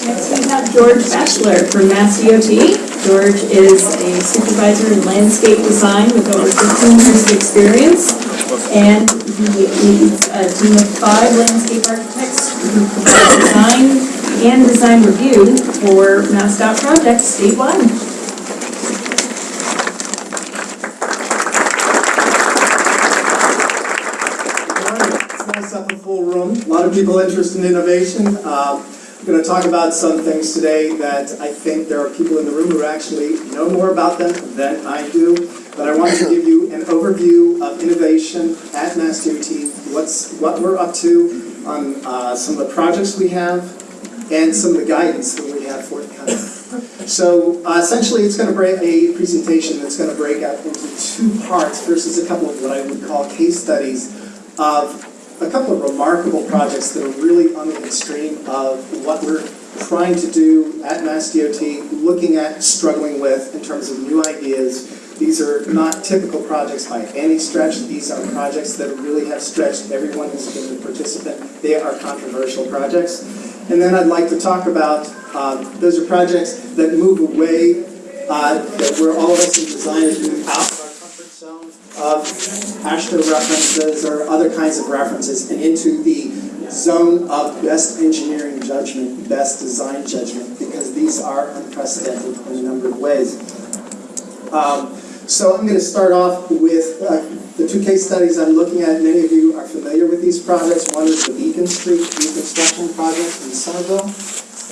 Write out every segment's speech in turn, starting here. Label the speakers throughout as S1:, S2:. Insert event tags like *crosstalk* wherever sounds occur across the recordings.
S1: Next we have George Bachelor from Mass DOT. George is a supervisor in landscape design with over 15 years of experience. And he leads a team of five landscape architects who provide design and design review for MassDOT projects statewide.
S2: Full room. A lot of people interested in innovation. Um, I'm going to talk about some things today that I think there are people in the room who actually know more about them than I do. But I want to give you an overview of innovation at Mass DOT, what's, what we're up to on uh, some of the projects we have, and some of the guidance that we have for forthcoming. So uh, essentially, it's going to break a presentation that's going to break out into two parts. versus a couple of what I would call case studies of a couple of remarkable projects that are really on the extreme of what we're trying to do at Mass DOT, looking at, struggling with in terms of new ideas. These are not typical projects by any stretch. These are projects that really have stretched everyone who's been a participant. They are controversial projects. And then I'd like to talk about, um, those are projects that move away, uh, that where all of us in designers move out of our comfort zone AASHTO references or other kinds of references and into the zone of best engineering judgment, best design judgment, because these are unprecedented in a number of ways. Um, so I'm going to start off with uh, the two case studies I'm looking at. Many of you are familiar with these projects. One is the Beacon Street reconstruction project in Somerville,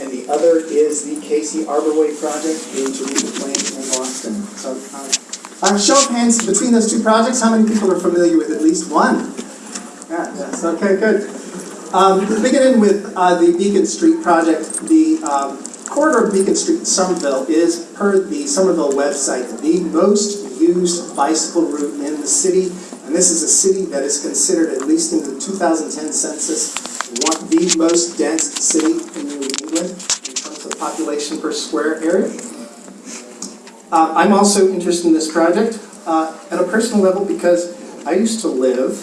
S2: and the other is the Casey Arborway project in Jamaica Plains um, show of hands between those two projects. How many people are familiar with at least one? Yeah, yes, okay, good. Um, beginning with uh, the Beacon Street project, the um, corridor of Beacon Street in Somerville is, per the Somerville website, the most used bicycle route in the city. And this is a city that is considered, at least in the 2010 census, one, the most dense city in New England in terms of population per square area. Uh, I'm also interested in this project uh, at a personal level because I used to live,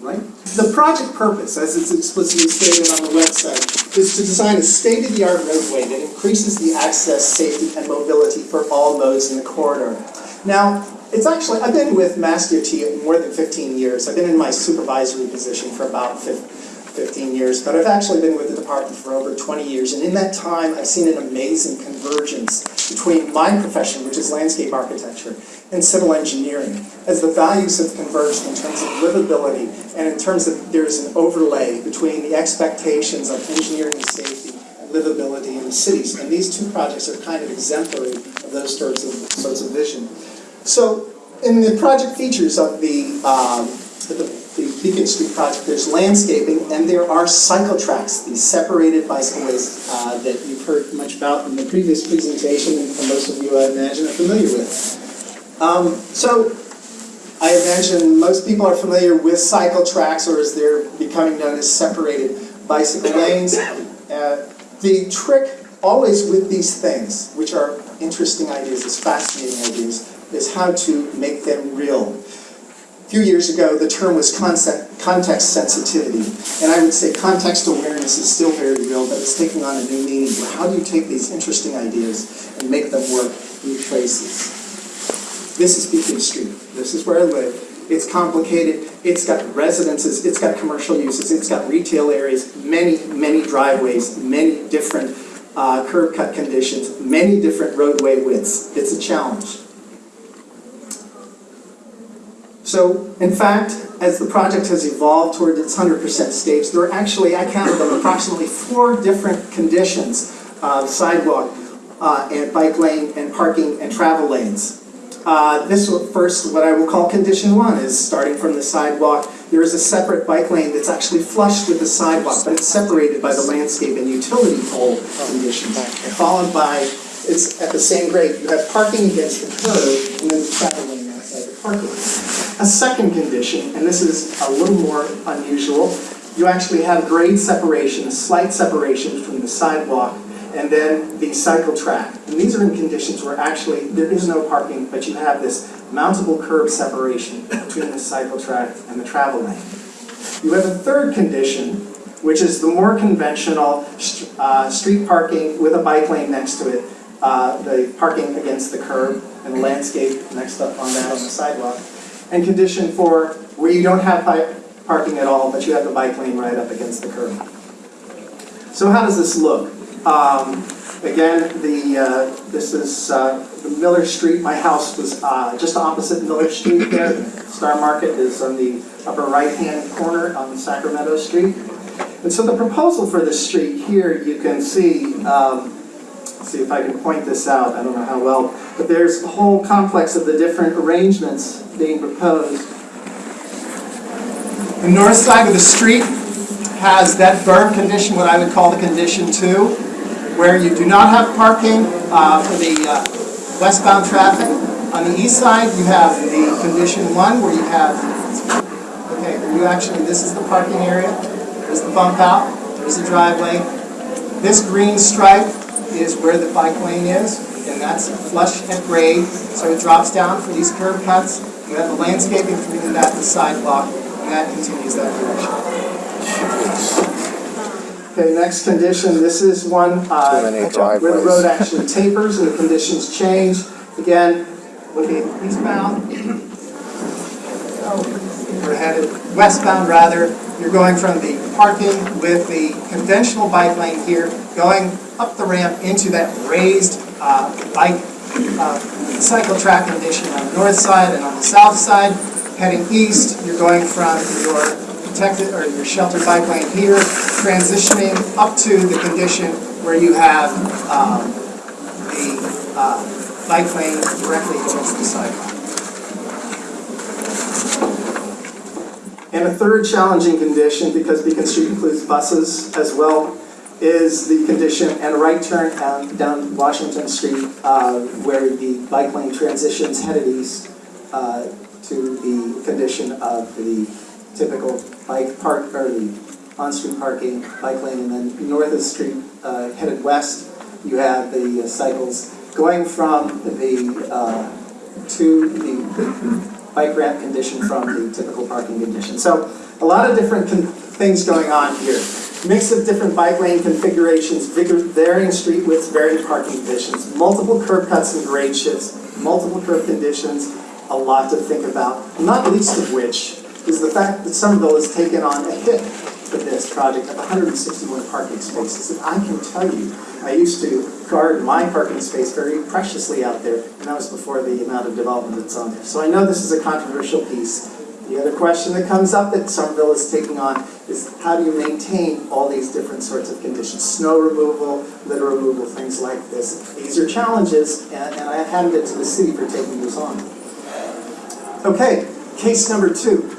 S2: right? The project purpose, as it's explicitly stated on the website, is to design a state-of-the-art roadway that increases the access, safety, and mobility for all modes in the corridor. Now, it's actually, I've been with Mass DOT more than 15 years. I've been in my supervisory position for about 15 years, but I've actually been with the department for over 20 years, and in that time, I've seen an amazing convergence between my profession, which is landscape architecture, and civil engineering, as the values have converged in terms of livability, and in terms of there's an overlay between the expectations of engineering and safety and livability in the cities. And these two projects are kind of exemplary of those sorts of, sorts of vision. So, in the project features of the, um, the, the Beacon Street project, there's landscaping and there are cycle tracks, these separated bicycleways uh, that you've heard much about in the previous presentation and most of you, I imagine, are familiar with. Um, so, I imagine most people are familiar with cycle tracks or as they're becoming known as separated bicycle lanes. Uh, the trick always with these things, which are interesting ideas, is fascinating ideas, is how to make them real. Few years ago, the term was concept, context sensitivity, and I would say context awareness is still very real, but it's taking on a new meaning. How do you take these interesting ideas and make them work in places? This is Beacon Street. This is where I live. It's complicated. It's got residences. It's got commercial uses. It's got retail areas, many, many driveways, many different uh, curb cut conditions, many different roadway widths. It's a challenge. So, in fact, as the project has evolved toward its 100% stage, there are actually, I counted them, approximately four different conditions of sidewalk uh, and bike lane and parking and travel lanes. Uh, this first, what I will call condition one, is starting from the sidewalk. There is a separate bike lane that's actually flush with the sidewalk, but it's separated by the landscape and utility pole conditions. Followed by, it's at the same grade, you have parking against the curb and then the travel lane outside the parking. A second condition, and this is a little more unusual, you actually have grade separation, a slight separation from the sidewalk and then the cycle track. And these are in conditions where actually there is no parking, but you have this mountable curb separation between the cycle track and the travel lane. You have a third condition, which is the more conventional uh, street parking with a bike lane next to it, uh, the parking against the curb and landscape next up on that on the sidewalk. And condition four, where you don't have parking at all, but you have the bike lane right up against the curb. So how does this look? Um, Again, the, uh, this is uh, Miller Street, my house was uh, just opposite Miller Street there. Star Market is on the upper right-hand corner on Sacramento Street. And so the proposal for this street here, you can see, um, see if I can point this out, I don't know how well, but there's a whole complex of the different arrangements being proposed. The north side of the street has that berm condition, what I would call the condition two, where you do not have parking uh, for the uh, westbound traffic. On the east side, you have the condition one, where you have, okay, you actually, this is the parking area, there's the bump out, there's the driveway. This green stripe is where the bike lane is, and that's flush and grade, so it drops down for these curb cuts. You have the landscaping between that and the sidewalk, and that continues that direction. Okay, next condition, this is one uh, where the road actually tapers and the conditions change. Again, looking eastbound. Oh, We're headed westbound rather. You're going from the parking with the conventional bike lane here, going up the ramp into that raised uh, bike uh, cycle track condition on the north side and on the south side. Heading east, you're going from your protected, or your sheltered bike lane here, transitioning up to the condition where you have um, the uh, bike lane directly against the sidewalk. And a third challenging condition, because Beacon Street includes buses as well, is the condition and a right turn down, down Washington Street uh, where the bike lane transitions headed east uh, to the condition of the typical bike park, or the on-street parking, bike lane, and then north of the street, uh, headed west, you have the uh, cycles going from the, uh, to the bike ramp condition from the typical parking condition. So a lot of different things going on here. Mix of different bike lane configurations, varying street widths, varying parking conditions, multiple curb cuts and grade shifts, multiple curb conditions, a lot to think about, not least of which is the fact that Somerville has taken on a hit for this project of 161 parking spaces. And I can tell you, I used to guard my parking space very preciously out there, and that was before the amount of development that's on there. So I know this is a controversial piece. The other question that comes up that Somerville is taking on is how do you maintain all these different sorts of conditions? Snow removal, litter removal, things like this. These are challenges, and, and I handed it to the city for taking this on. Okay, case number two.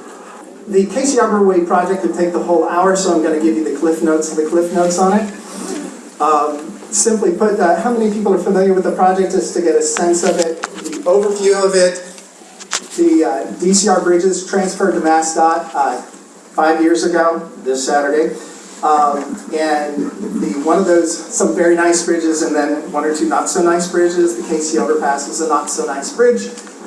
S2: The Casey Arbor Way project would take the whole hour, so I'm going to give you the cliff notes of the cliff notes on it. Um, Simply put, uh, how many people are familiar with the project, just to get a sense of it, the overview of it. The uh, DCR bridges transferred to MassDOT uh, five years ago, this Saturday. Um, And the, one of those, some very nice bridges, and then one or two not-so-nice bridges. The Casey overpass was a not-so-nice bridge.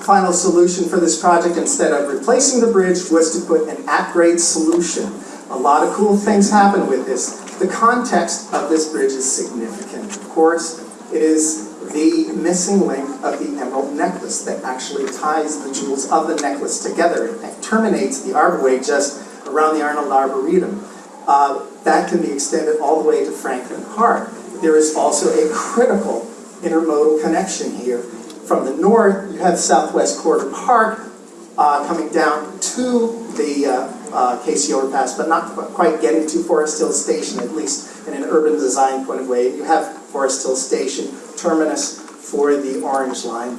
S2: Final solution for this project, instead of replacing the bridge, was to put an at-grade solution. A lot of cool things happen with this. The context of this bridge is significant. Of course, it is the missing link of the emerald necklace that actually ties the jewels of the necklace together and terminates the arborway just around the Arnold Arboretum. Uh, That can be extended all the way to Franklin Park. There is also a critical intermodal connection here. From the north, you have Southwest Corridor Park uh, coming down to the uh, uh, Casey overpass, but not quite getting to Forest Hill Station, at least in an urban design point of way. You have Forest Hill Station, terminus for the Orange Line,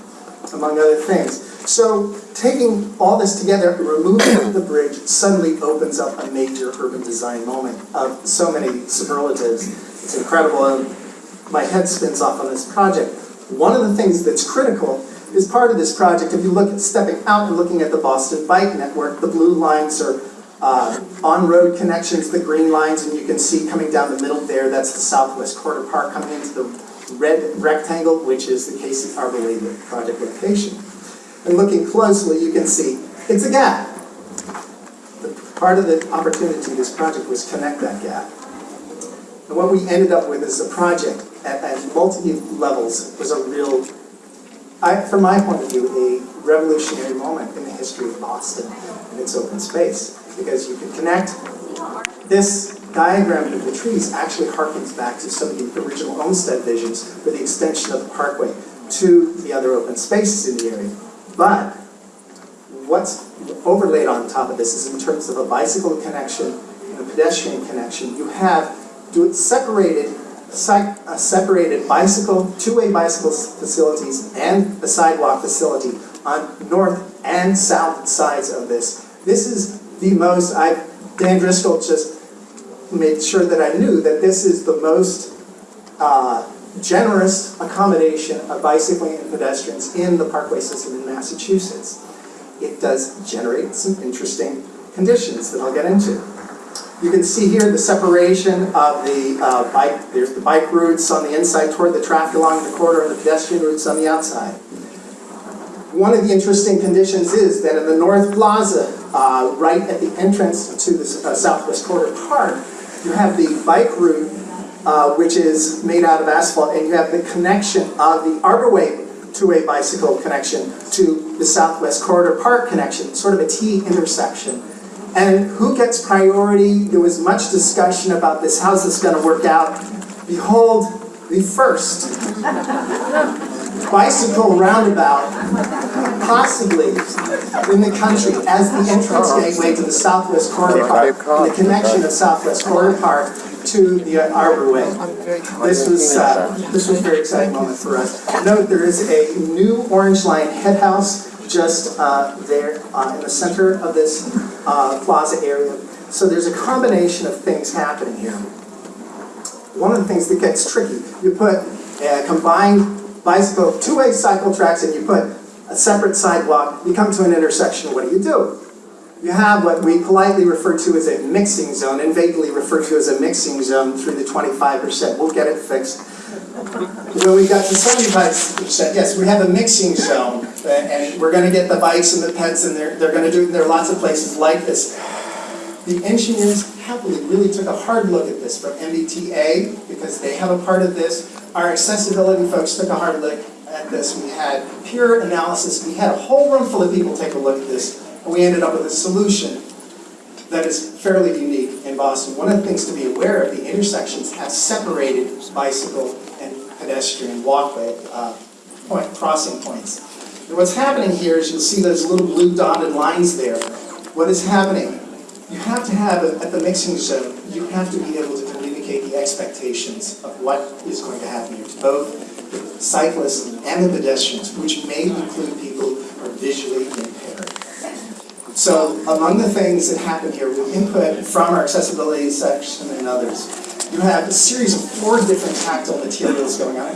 S2: among other things. So taking all this together, removing the bridge suddenly opens up a major urban design moment of so many superlatives. It's incredible, and my head spins off on this project. One of the things that's critical is part of this project, if you look at stepping out and looking at the Boston Bike Network, the blue lines are uh, on-road connections, the green lines, and you can see coming down the middle there, that's the Southwest Corridor Park coming into the red rectangle, which is the Casey Arborway project location. And looking closely, you can see it's a gap. The Part of the opportunity this project was connect that gap. And what we ended up with is a project at, at multi levels was a real, I, from my point of view, a revolutionary moment in the history of Boston and its open space. Because you can connect, this diagram of the trees actually harkens back to some of the original Olmsted visions for the extension of the parkway to the other open spaces in the area. But what's overlaid on top of this is in terms of a bicycle connection and a pedestrian connection, you have do it separated, uh, separated bicycle, two-way bicycle facilities and a sidewalk facility on north and south sides of this. This is the most, I, Dan Driscoll just made sure that I knew that this is the most uh, generous accommodation of bicycling and pedestrians in the parkway system in Massachusetts. It does generate some interesting conditions that I'll get into. You can see here the separation of the uh, bike, there's the bike routes on the inside toward the traffic along the corridor and the pedestrian routes on the outside. One of the interesting conditions is that in the North Plaza, uh, right at the entrance to the uh, Southwest Corridor Park, you have the bike route, uh, which is made out of asphalt, and you have the connection of the Arborway two-way bicycle connection to the Southwest Corridor Park connection, sort of a T intersection. And who gets priority? There was much discussion about this, how's this gonna work out? Behold, the first *laughs* bicycle roundabout possibly in the country as the entrance gateway to the Southwest Corridor Park, and the connection of Southwest Corridor Park to the Arbor Way. This was, uh, this was a very exciting moment for us. Note, there is a new Orange Line head house just uh, there uh, in the center of this uh, plaza area. So there's a combination of things happening here. One of the things that gets tricky, you put a combined bicycle, two-way cycle tracks, and you put a separate sidewalk, you come to an intersection, what do you do? You have what we politely refer to as a mixing zone, and vaguely refer to as a mixing zone through the 25%. We'll get it fixed. When we got to 75%, yes, we have a mixing zone, uh, and we're gonna get the bikes and the pets and they're, they're gonna do, it. there are lots of places like this. The engineers happily really took a hard look at this from MBTA, because they have a part of this. Our accessibility folks took a hard look at this. We had peer analysis. We had a whole room full of people take a look at this, and we ended up with a solution that is fairly unique in Boston. One of the things to be aware of, the intersections have separated bicycle and pedestrian walkway, uh, point, crossing points. And what's happening here is you'll see those little blue dotted lines there. What is happening? You have to have, at the mixing zone, you have to be able to communicate the expectations of what is going to happen here to both cyclists and the pedestrians, which may include people who are visually impaired. So among the things that happen here with input from our accessibility section and others, you have a series of four different tactile materials going on.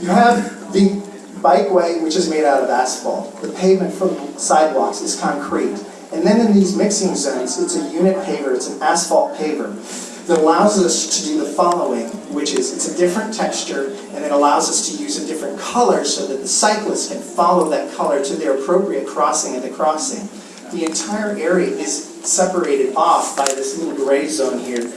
S2: You have the bikeway, which is made out of asphalt. The pavement for the sidewalks is concrete. And then in these mixing zones, it's a unit paver, it's an asphalt paver that allows us to do the following, which is it's a different texture and it allows us to use a different color so that the cyclist can follow that color to their appropriate crossing at the crossing. The entire area is separated off by this little gray zone here.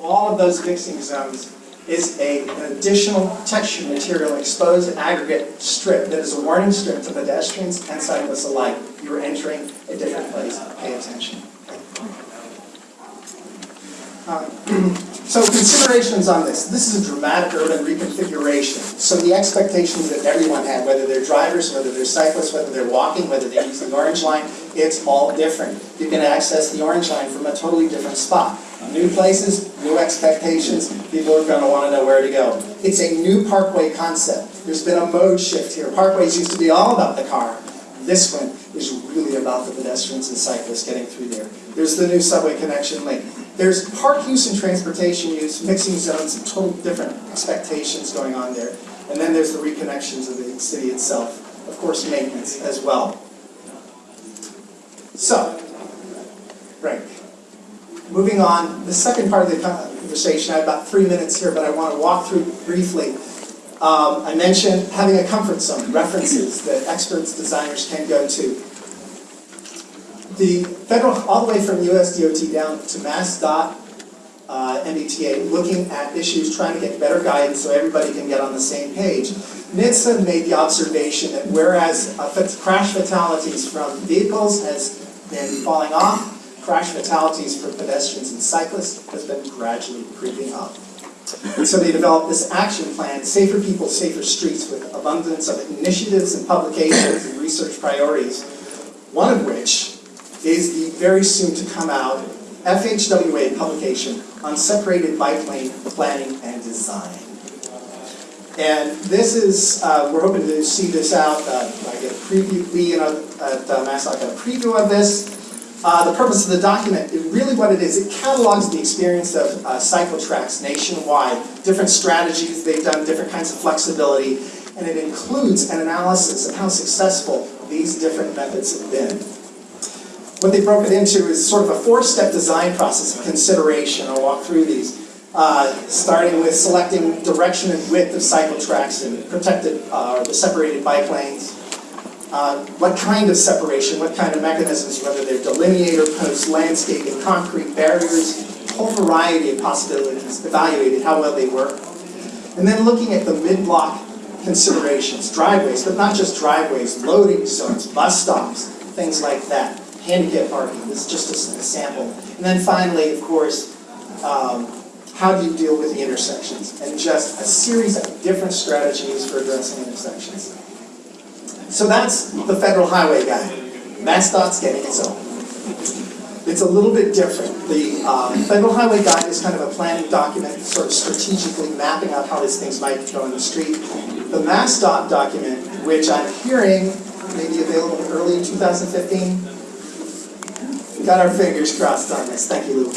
S2: All of those mixing zones is a, an additional texture material exposed aggregate strip that is a warning strip to pedestrians and cyclists alike. You are entering a different place, pay attention. Um, *clears throat* So considerations on this. This is a dramatic urban reconfiguration. So the expectations that everyone had, whether they're drivers, whether they're cyclists, whether they're walking, whether they're using the orange line, it's all different. You can access the orange line from a totally different spot. New places, new expectations, people are gonna wanna know where to go. It's a new parkway concept. There's been a mode shift here. Parkways used to be all about the car. This one is really about the pedestrians and cyclists getting through there. There's the new subway connection link. There's park use and transportation use, mixing zones, and total different expectations going on there. And then there's the reconnections of the city itself. Of course, maintenance as well. So, right. Moving on, the second part of the conversation, I have about three minutes here, but I want to walk through briefly. Um, I mentioned having a comfort zone, references that experts, designers can go to. The federal, all the way from USDOT down to Mass Dot uh, MBTA, looking at issues, trying to get better guidance so everybody can get on the same page. NHTSA made the observation that whereas uh, crash fatalities from vehicles has been falling off, crash fatalities for pedestrians and cyclists has been gradually creeping up. And so they developed this action plan, Safer People, Safer Streets, with abundance of initiatives and publications and research priorities. One of which is the very soon to come out FHWA publication on separated bike lane planning and design. And this is, uh, we're hoping to see this out, uh, I get a preview, you know, at uh, MassDOT got a preview of this. Uh, the purpose of the document, it really what it is, it catalogs the experience of uh, cycle tracks nationwide, different strategies they've done, different kinds of flexibility, and it includes an analysis of how successful these different methods have been. What they broke it into is sort of a four-step design process of consideration. I'll walk through these. Uh, starting with selecting direction and width of cycle tracks and protected, uh, the separated bike lanes. Uh, what kind of separation, what kind of mechanisms, whether they're delineator posts, landscaping, concrete barriers, a whole variety of possibilities, evaluated how well they work. And then looking at the mid-block considerations, driveways, but not just driveways, loading zones, bus stops, things like that, handicap parking, this is just a sample. And then finally, of course, um, how do you deal with the intersections? And just a series of different strategies for addressing intersections. So that's the federal highway guide. MassDOT's getting its own. It's a little bit different. The um, federal highway guide is kind of a planning document, sort of strategically mapping out how these things might go in the street. The MassDOT document, which I'm hearing may be available early in 2015, got our fingers crossed on this, thank you, Lou.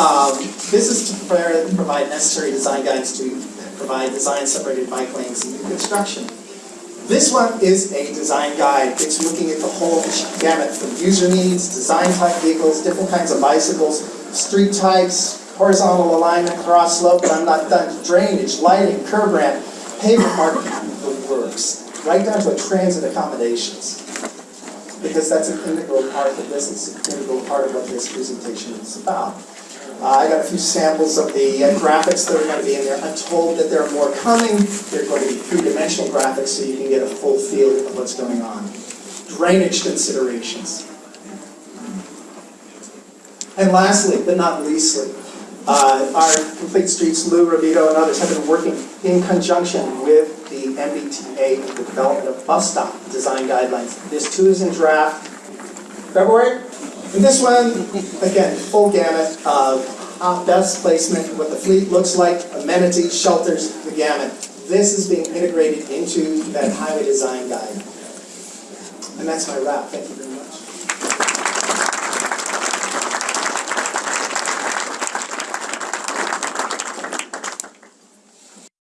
S2: Um, This is to prepare, provide necessary design guides to provide design separated bike lanes in new construction. This one is a design guide, it's looking at the whole gamut from user needs, design type vehicles, different kinds of bicycles, street types, horizontal alignment, cross slope, I'm not done, drainage, lighting, curb ramp, pavement marking, the works, right down to transit accommodations because that's an integral part of this, it's an integral part of what this presentation is about. Uh, I got a few samples of the uh, graphics that are going to be in there. I'm told that there are more coming. They're going to be three-dimensional graphics so you can get a full feel of what's going on. Drainage considerations. And lastly, but not leastly, uh, our Complete Streets, Lou Ravito and others have been working in conjunction with MBTA the development of bus stop design guidelines. This too is in draft February. And this one, again, full gamut of how best placement, what the fleet looks like, amenities, shelters, the gamut. This is being integrated into that highway design guide. And that's my wrap. Thank you very much.